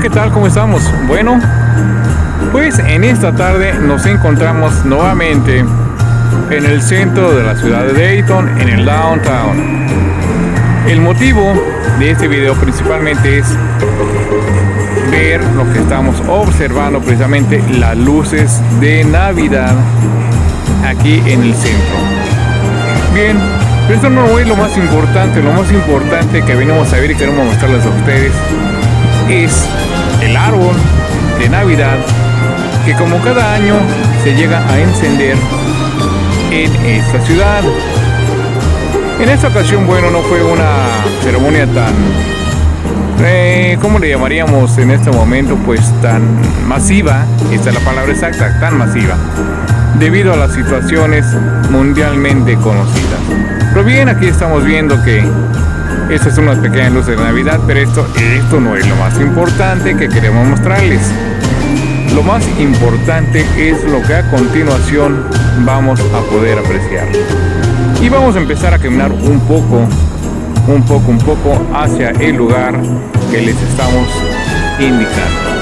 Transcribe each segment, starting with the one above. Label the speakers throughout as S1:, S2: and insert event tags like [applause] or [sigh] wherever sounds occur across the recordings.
S1: ¿qué tal? ¿Cómo estamos? Bueno, pues en esta tarde nos encontramos nuevamente en el centro de la ciudad de Dayton, en el downtown. El motivo de este video principalmente es ver lo que estamos observando precisamente las luces de Navidad aquí en el centro. Bien, pero esto no es lo más importante, lo más importante que venimos a ver y queremos mostrarles a ustedes es el árbol de Navidad que como cada año se llega a encender en esta ciudad. En esta ocasión, bueno, no fue una ceremonia tan, eh, ¿cómo le llamaríamos en este momento? Pues tan masiva, esta es la palabra exacta, tan masiva, debido a las situaciones mundialmente conocidas. Pero bien, aquí estamos viendo que estas son unas pequeñas luces de Navidad, pero esto, esto no es lo más importante que queremos mostrarles. Lo más importante es lo que a continuación vamos a poder apreciar. Y vamos a empezar a caminar un poco, un poco, un poco hacia el lugar que les estamos indicando.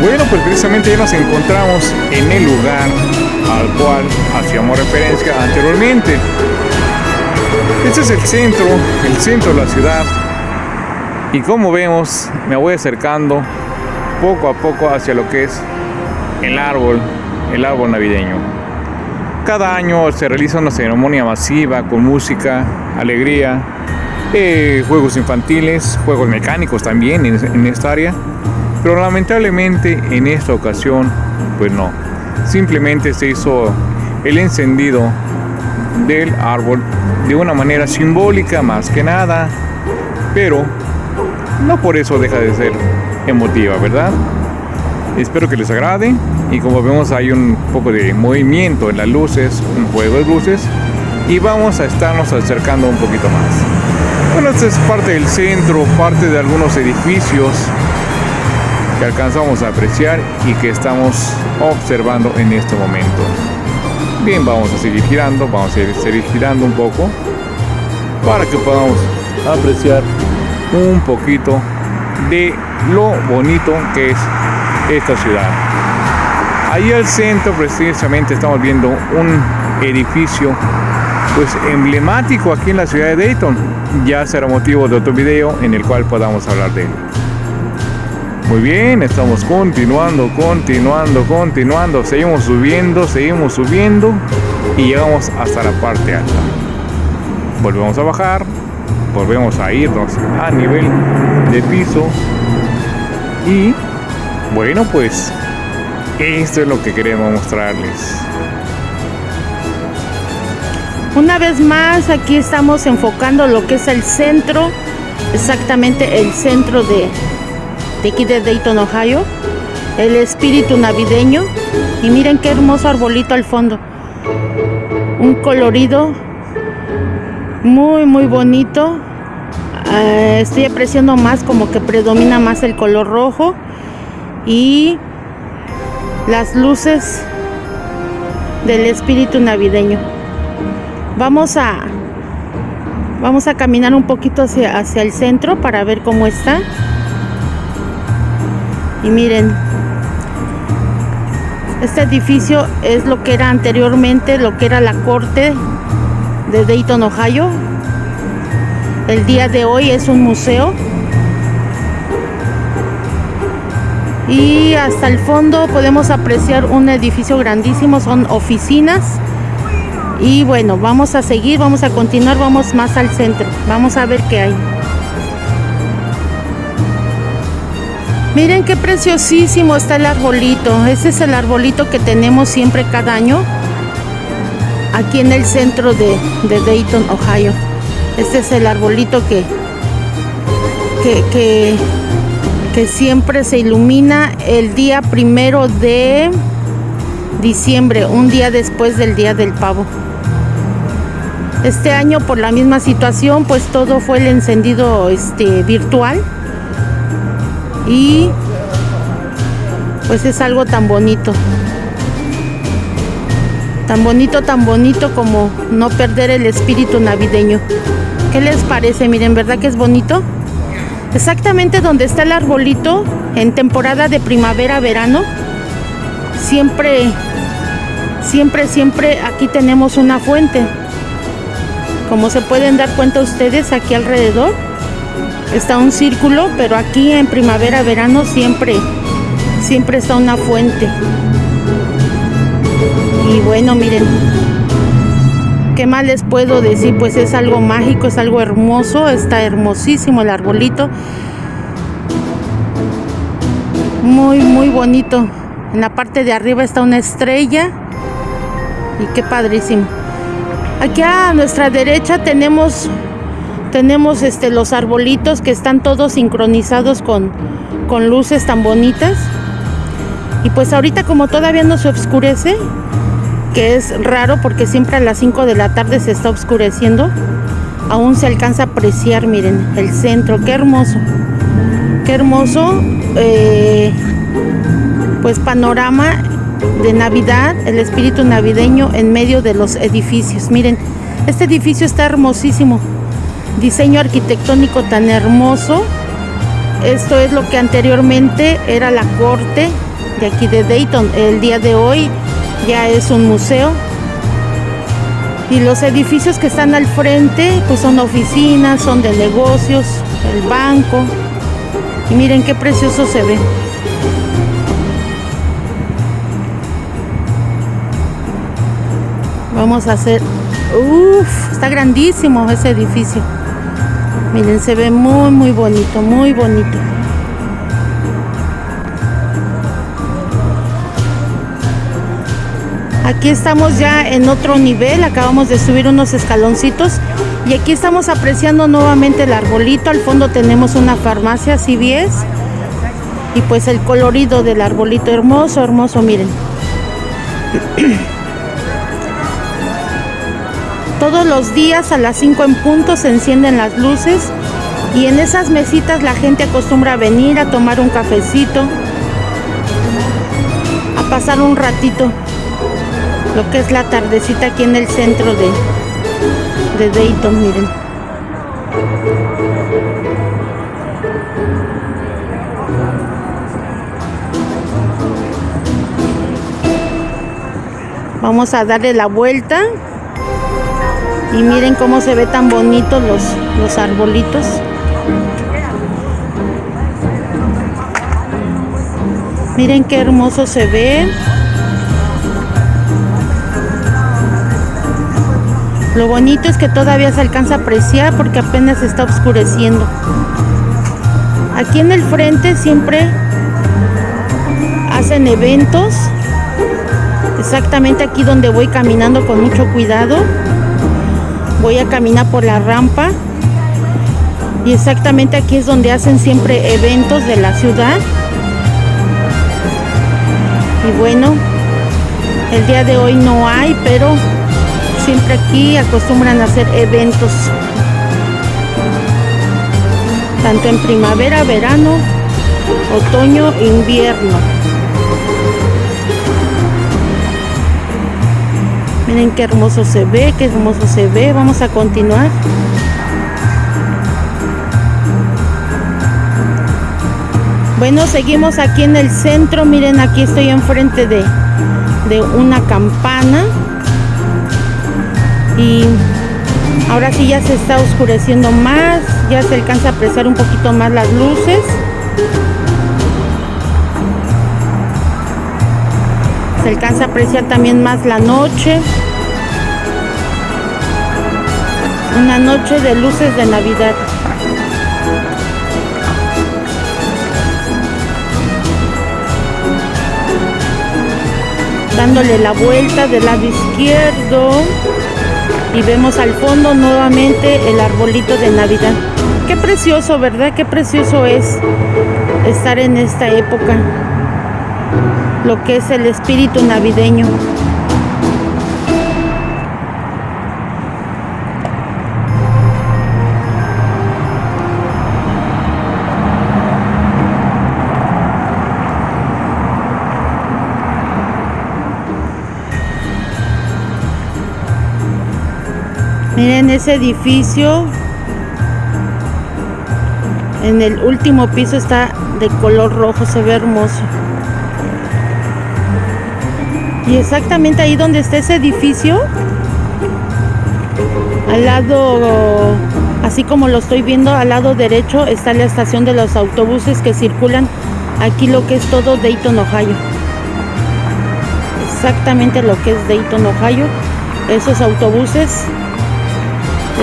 S1: Bueno, pues precisamente ya nos encontramos en el lugar al cual hacíamos referencia anteriormente. Este es el centro, el centro de la ciudad. Y como vemos, me voy acercando poco a poco hacia lo que es el árbol, el árbol navideño. Cada año se realiza una ceremonia masiva con música, alegría, eh, juegos infantiles, juegos mecánicos también en, en esta área pero lamentablemente en esta ocasión, pues no. Simplemente se hizo el encendido del árbol de una manera simbólica más que nada, pero no por eso deja de ser emotiva, ¿verdad? Espero que les agrade y como vemos hay un poco de movimiento en las luces, un juego de luces y vamos a estarnos acercando un poquito más. Bueno, esta es parte del centro, parte de algunos edificios que alcanzamos a apreciar y que estamos observando en este momento. Bien, vamos a seguir girando, vamos a seguir girando un poco para que podamos apreciar un poquito de lo bonito que es esta ciudad. Ahí al centro precisamente estamos viendo un edificio pues emblemático aquí en la ciudad de Dayton. Ya será motivo de otro video en el cual podamos hablar de él. Muy bien, estamos continuando, continuando, continuando. Seguimos subiendo, seguimos subiendo y llegamos hasta la parte alta. Volvemos a bajar, volvemos a irnos a nivel de piso y bueno pues esto es lo que queremos mostrarles.
S2: Una vez más aquí estamos enfocando lo que es el centro, exactamente el centro de de aquí de Dayton, Ohio. El espíritu navideño. Y miren qué hermoso arbolito al fondo. Un colorido muy, muy bonito. Ah, estoy apreciando más como que predomina más el color rojo. Y las luces del espíritu navideño. Vamos a vamos a caminar un poquito hacia, hacia el centro para ver cómo está. Y miren, este edificio es lo que era anteriormente, lo que era la corte de Dayton, Ohio. El día de hoy es un museo. Y hasta el fondo podemos apreciar un edificio grandísimo, son oficinas. Y bueno, vamos a seguir, vamos a continuar, vamos más al centro. Vamos a ver qué hay. Miren qué preciosísimo está el arbolito. Ese es el arbolito que tenemos siempre cada año aquí en el centro de, Dayton, Ohio. Este es el arbolito que, que, que siempre se ilumina el día primero de diciembre, un día después del día del pavo. Este año por la misma situación, pues todo fue el encendido este, virtual y pues es algo tan bonito. Tan bonito, tan bonito como no perder el espíritu navideño. ¿Qué les parece? Miren, ¿verdad que es bonito? Exactamente donde está el arbolito en temporada de primavera, verano. Siempre, siempre, siempre aquí tenemos una fuente. Como se pueden dar cuenta ustedes aquí alrededor está un círculo, pero aquí en primavera, verano siempre, siempre está una fuente. Y bueno, miren, ¿qué más les puedo decir? Pues es algo mágico, es algo hermoso, está hermosísimo el arbolito. Muy, muy bonito. En la parte de arriba está una estrella. Y qué padrísimo. Aquí a nuestra derecha tenemos tenemos este los arbolitos que están todos sincronizados con, con luces tan bonitas. Y pues ahorita como todavía no se oscurece, que es raro porque siempre a las 5 de la tarde se está oscureciendo. Aún se alcanza a apreciar, miren, el centro, qué hermoso. Qué hermoso, eh, pues panorama de Navidad, el espíritu navideño en medio de los edificios. Miren, este edificio está hermosísimo. Diseño arquitectónico tan hermoso. Esto es lo que anteriormente era la corte de aquí de Dayton. El día de hoy ya es un museo. Y los edificios que están al frente, pues son oficinas, son de negocios, el banco. Y miren qué precioso se ve. Vamos a hacer... Uf, está grandísimo ese edificio. Miren, se ve muy, muy bonito, muy bonito. Aquí estamos ya en otro nivel, acabamos de subir unos escaloncitos y aquí estamos apreciando nuevamente el arbolito. Al fondo tenemos una farmacia CVS y pues el colorido del arbolito hermoso, hermoso, miren. [coughs] Todos los días a las 5 en punto se encienden las luces y en esas mesitas la gente acostumbra a venir a tomar un cafecito, a pasar un ratito lo que es la tardecita aquí en el centro de, de Dayton, miren. Vamos a darle la vuelta y miren cómo se ve tan bonito los, los arbolitos. Miren qué hermoso se ve. Lo bonito es que todavía se alcanza a apreciar porque apenas está oscureciendo. Aquí en el frente siempre hacen eventos. Exactamente aquí donde voy caminando con mucho cuidado. Voy a caminar por la rampa. Y exactamente aquí es donde hacen siempre eventos de la ciudad. Y bueno, el día de hoy no hay, pero siempre aquí acostumbran a hacer eventos. Tanto en primavera, verano, otoño, invierno. Miren qué hermoso se ve, qué hermoso se ve. Vamos a continuar. Bueno, seguimos aquí en el centro. Miren, aquí estoy enfrente de, de una campana y ahora sí ya se está oscureciendo más, ya se alcanza a apreciar un poquito más las luces. Alcanza a apreciar también más la noche. Una noche de luces de Navidad. dándole la vuelta del lado izquierdo y vemos al fondo nuevamente el arbolito de Navidad. Qué precioso, ¿verdad? Qué precioso es estar en esta época, lo que es el espíritu navideño. Miren ese edificio. En el último piso está de color rojo, se ve hermoso. Y exactamente ahí donde está ese edificio, al lado, así como lo estoy viendo, al lado derecho está la estación de los autobuses que circulan aquí lo que es todo Dayton, Ohio. Exactamente lo que es Dayton, Ohio. Esos autobuses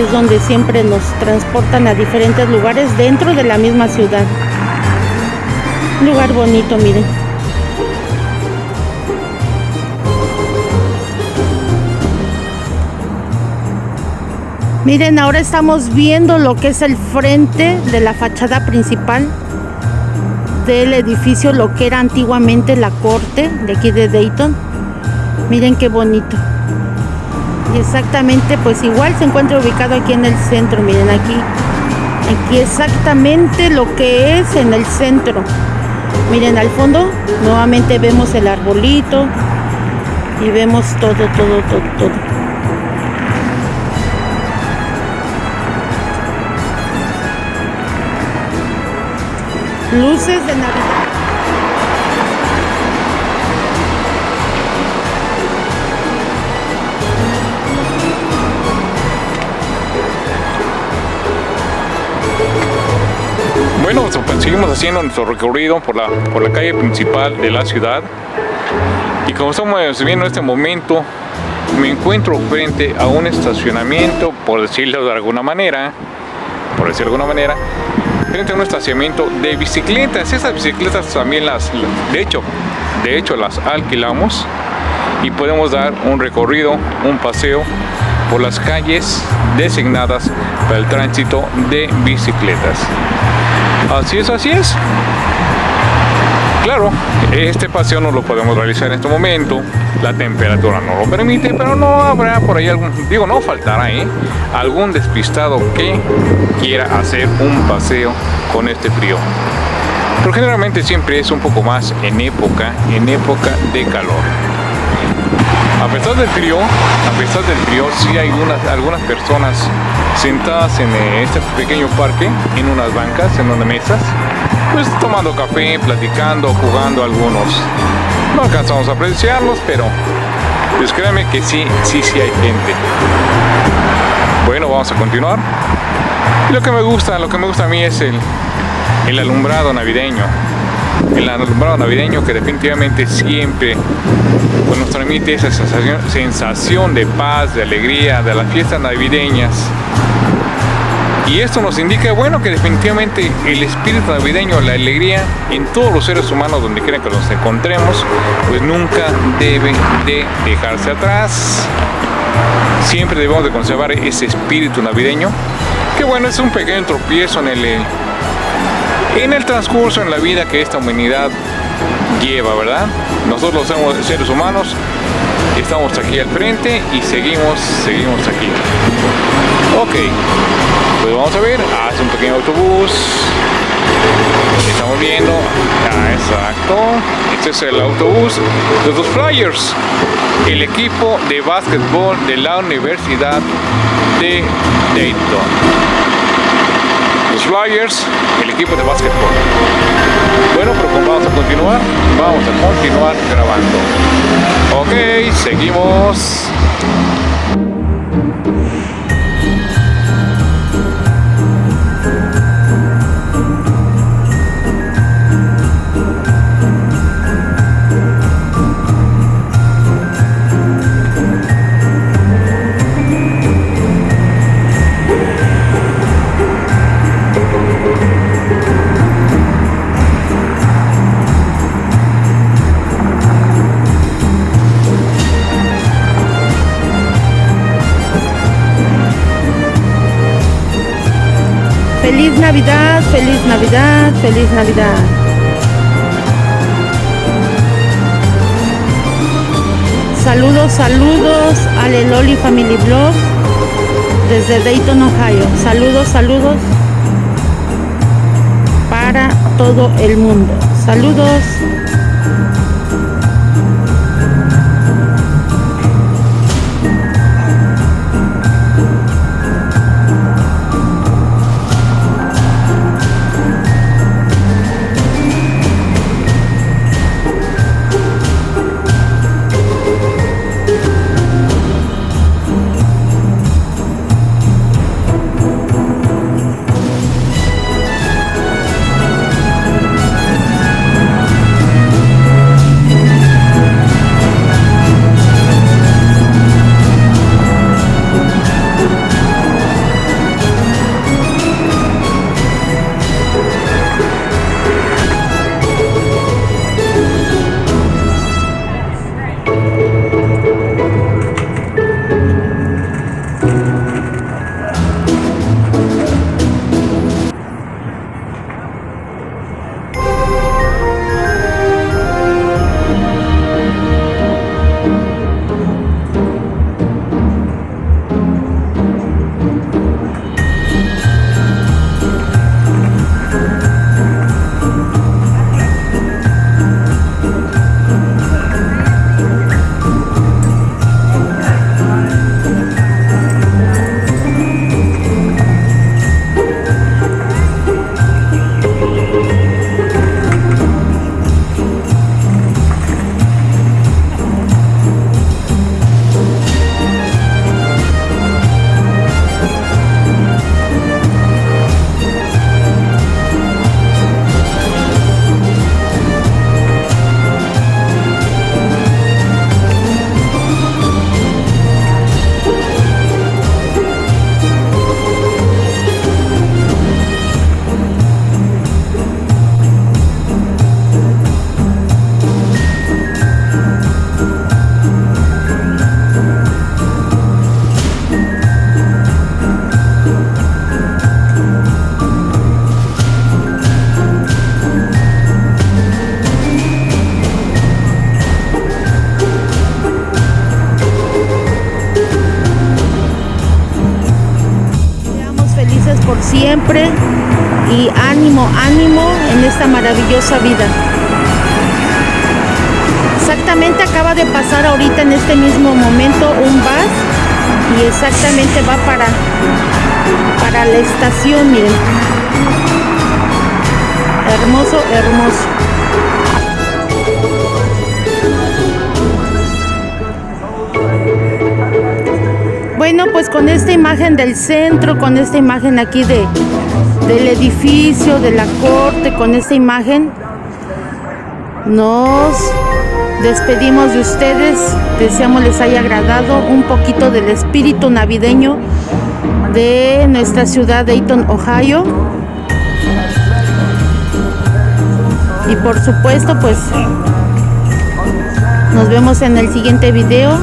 S2: es donde siempre nos transportan a diferentes lugares dentro de la misma ciudad. Un lugar bonito, miren. Miren, ahora estamos viendo lo que es el frente de la fachada principal del edificio, lo que era antiguamente la corte de aquí de Dayton. Miren qué bonito. Y exactamente, pues igual se encuentra ubicado aquí en el centro. Miren aquí, aquí exactamente lo que es en el centro. Miren al fondo, nuevamente vemos el arbolito y vemos todo, todo, todo, todo. Luces de Navidad.
S1: Bueno, pues, seguimos haciendo nuestro recorrido por la, por la calle principal de la ciudad. Y como estamos viendo en este momento, me encuentro frente a un estacionamiento, por decirlo de alguna manera, por decirlo de alguna manera, frente a un estacionamiento de bicicletas. Esas bicicletas también las, de hecho, de hecho las alquilamos y podemos dar un recorrido, un paseo por las calles designadas para el tránsito de bicicletas. Así es, así es. Claro, este paseo no lo podemos realizar en este momento, la temperatura no lo permite, pero no habrá por ahí algún, digo, no faltará ¿eh? algún despistado que quiera hacer un paseo con este frío. Pero generalmente siempre es un poco más en época, en época de calor. A pesar del frío, a pesar del frío, sí hay algunas personas sentadas en eh, este pequeño parque, en unas bancas, en unas mesas, pues tomando café, platicando, jugando algunos. No alcanzamos a apreciarlos, pero pues créanme que sí, sí, sí hay gente. Bueno, vamos a continuar. lo que me gusta, lo que me gusta a mí es el, el alumbrado navideño. El alumbrado navideño que definitivamente siempre pues, nos transmite esa sensación, sensación de paz, de alegría, de las fiestas navideñas y esto nos indica, bueno, que definitivamente el espíritu navideño, la alegría en todos los seres humanos donde quiera que nos encontremos, pues nunca debe de dejarse atrás. Siempre debemos de conservar ese espíritu navideño, que bueno, es un pequeño tropiezo en el, en el transcurso, en la vida que esta humanidad lleva, ¿verdad? Nosotros somos seres humanos, estamos aquí al frente y seguimos, seguimos aquí. Ok, pues vamos a ver, hace un pequeño autobús. Estamos viendo, exacto, este es el autobús de los Flyers, el equipo de básquetbol de la Universidad de Dayton. Los Flyers, el equipo de básquetbol. Bueno, pero como vamos a continuar, vamos a continuar grabando. Ok, seguimos.
S2: Feliz Navidad, feliz Navidad. Saludos, saludos a Leloli Family Blog desde Dayton, Ohio. Saludos, saludos para todo el mundo. Saludos. Siempre y ánimo, ánimo en esta maravillosa vida. Exactamente acaba de pasar ahorita en este mismo momento un bus y exactamente va para, para la estación, miren. Hermoso, hermoso. Bueno, pues con esta imagen del centro, con esta imagen aquí de, del edificio, de la corte, con esta imagen, nos despedimos de ustedes. Deseamos les haya agradado un poquito del espíritu navideño de nuestra ciudad de Dayton, Ohio. Y por supuesto, pues nos vemos en el siguiente video.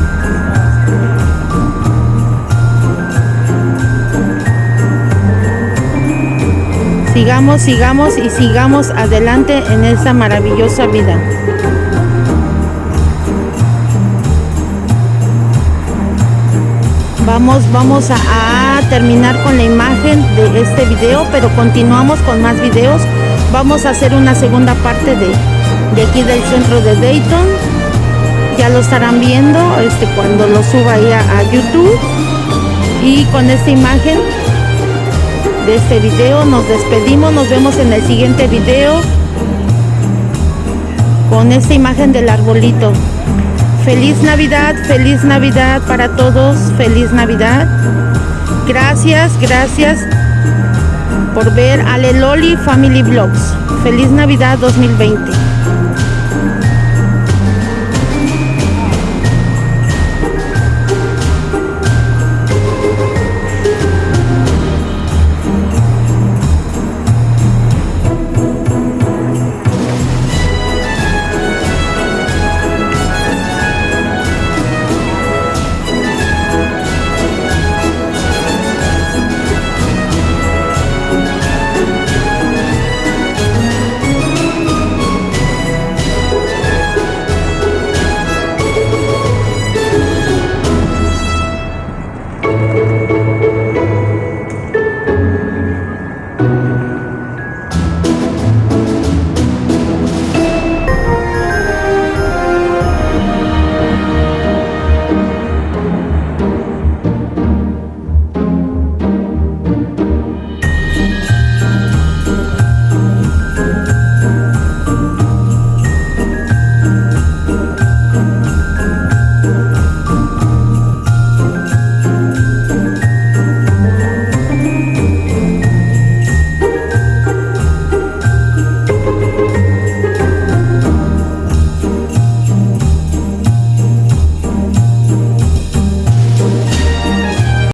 S2: Sigamos, sigamos y sigamos adelante en esta maravillosa vida. Vamos, vamos a, terminar con la imagen de este video, pero continuamos con más videos. Vamos a hacer una segunda parte de, de aquí del centro de Dayton. Ya lo estarán viendo este, cuando lo suba ahí a YouTube. Y con esta imagen de este video. Nos despedimos, nos vemos en el siguiente video con esta imagen del arbolito. Feliz Navidad, feliz Navidad para todos, feliz Navidad. Gracias, gracias por ver Aleloli Family Vlogs. Feliz Navidad 2020.